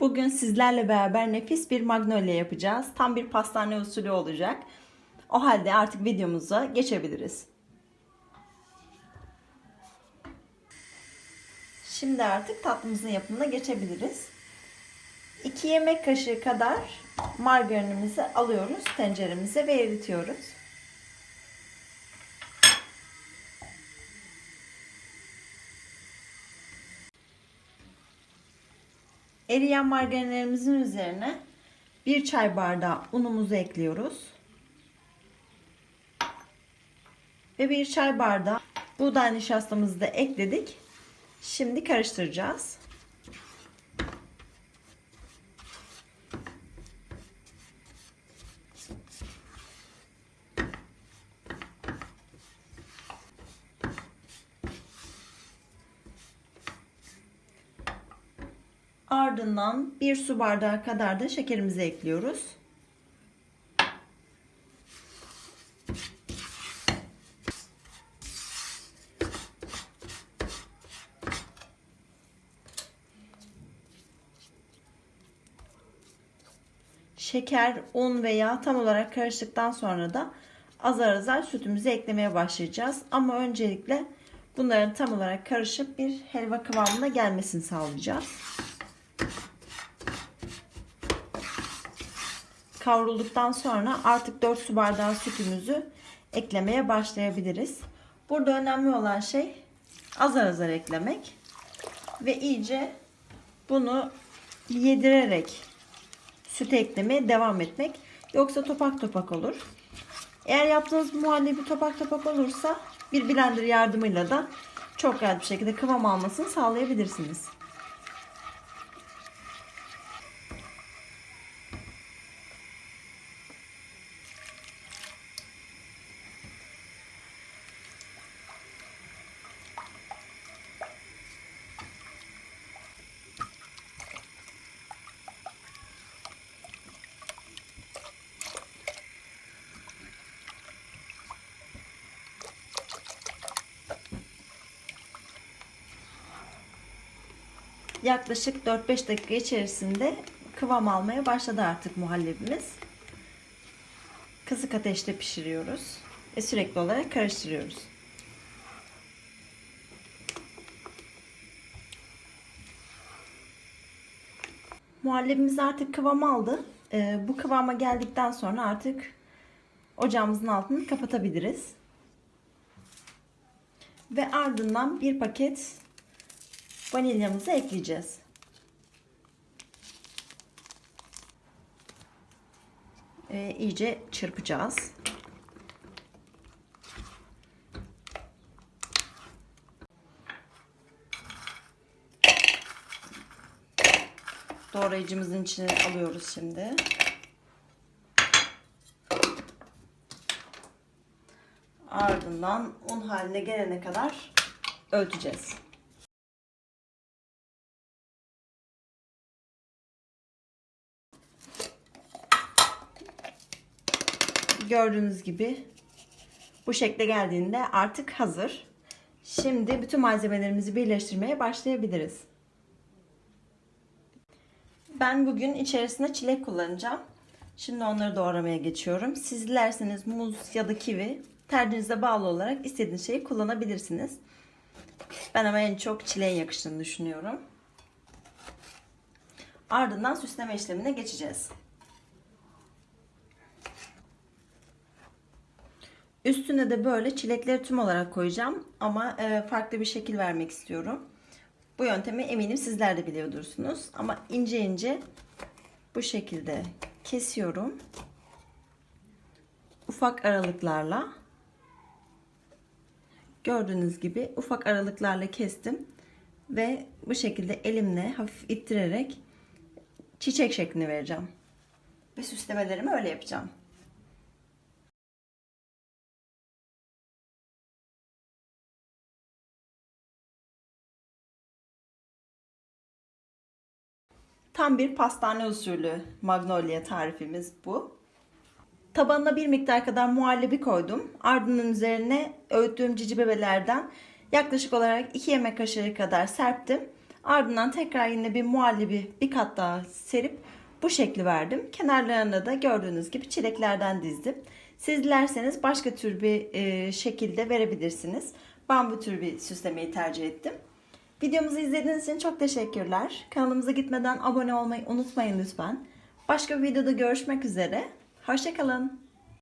Bugün sizlerle beraber nefis bir magnolia yapacağız. Tam bir pastane usulü olacak. O halde artık videomuza geçebiliriz. Şimdi artık tatlımızın yapımına geçebiliriz. 2 yemek kaşığı kadar margarinimizi alıyoruz tenceremize ve eritiyoruz. Eriyen margarinlerimizin üzerine bir çay bardağı unumuzu ekliyoruz. Ve bir çay bardağı buğday nişastamızı da ekledik. Şimdi karıştıracağız. Ardından bir su bardağı kadar da şekerimizi ekliyoruz. Şeker, un ve yağ tam olarak karıştıktan sonra da azar azar sütümüzü eklemeye başlayacağız. Ama öncelikle bunların tam olarak karışıp bir helva kıvamına gelmesini sağlayacağız. Kavrulduktan sonra artık 4 su bardağı sütümüzü eklemeye başlayabiliriz. Burada önemli olan şey azar azar eklemek ve iyice bunu yedirerek süt eklemeye devam etmek. Yoksa topak topak olur. Eğer yaptığınız muhallebi topak topak olursa bir blender yardımıyla da çok rahat bir şekilde kıvam almasını sağlayabilirsiniz. Yaklaşık 4-5 dakika içerisinde kıvam almaya başladı artık muhallebimiz. Kısık ateşte pişiriyoruz ve sürekli olarak karıştırıyoruz. Muhallebimiz artık kıvam aldı. Ee, bu kıvama geldikten sonra artık ocağımızın altını kapatabiliriz. Ve ardından bir paket vanilyamızı ekleyeceğiz. Ee, iyice çırpacağız. Doğrayıcımızın içine alıyoruz şimdi. Ardından un haline gelene kadar öğüteceğiz. Gördüğünüz gibi bu şekle geldiğinde artık hazır. Şimdi bütün malzemelerimizi birleştirmeye başlayabiliriz. Ben bugün içerisine çilek kullanacağım. Şimdi onları doğramaya geçiyorum. Siz dilerseniz muz ya da kivi tercihinize bağlı olarak istediğiniz şeyi kullanabilirsiniz. Ben ama en çok çileğin yakıştığını düşünüyorum. Ardından süsleme işlemine geçeceğiz. Üstüne de böyle çilekleri tüm olarak koyacağım ama e, farklı bir şekil vermek istiyorum. Bu yöntemi eminim sizler de biliyordursunuz ama ince ince bu şekilde kesiyorum. Ufak aralıklarla gördüğünüz gibi ufak aralıklarla kestim ve bu şekilde elimle hafif ittirerek çiçek şeklini vereceğim. Ve süslemelerimi öyle yapacağım. Tam bir pastane usulü magnolia tarifimiz bu. Tabanına bir miktar kadar muhallebi koydum. Ardından üzerine öğüttüğüm cici bebelerden yaklaşık olarak 2 yemek kaşığı kadar serptim. Ardından tekrar yine bir muhallebi bir kat daha serip bu şekli verdim. Kenarlarına da gördüğünüz gibi çileklerden dizdim. Siz dilerseniz başka tür bir e, şekilde verebilirsiniz. Ben bu tür bir süslemeyi tercih ettim. Videomuzu izlediğiniz için çok teşekkürler. Kanalımıza gitmeden abone olmayı unutmayın lütfen. Başka bir videoda görüşmek üzere. Hoşçakalın.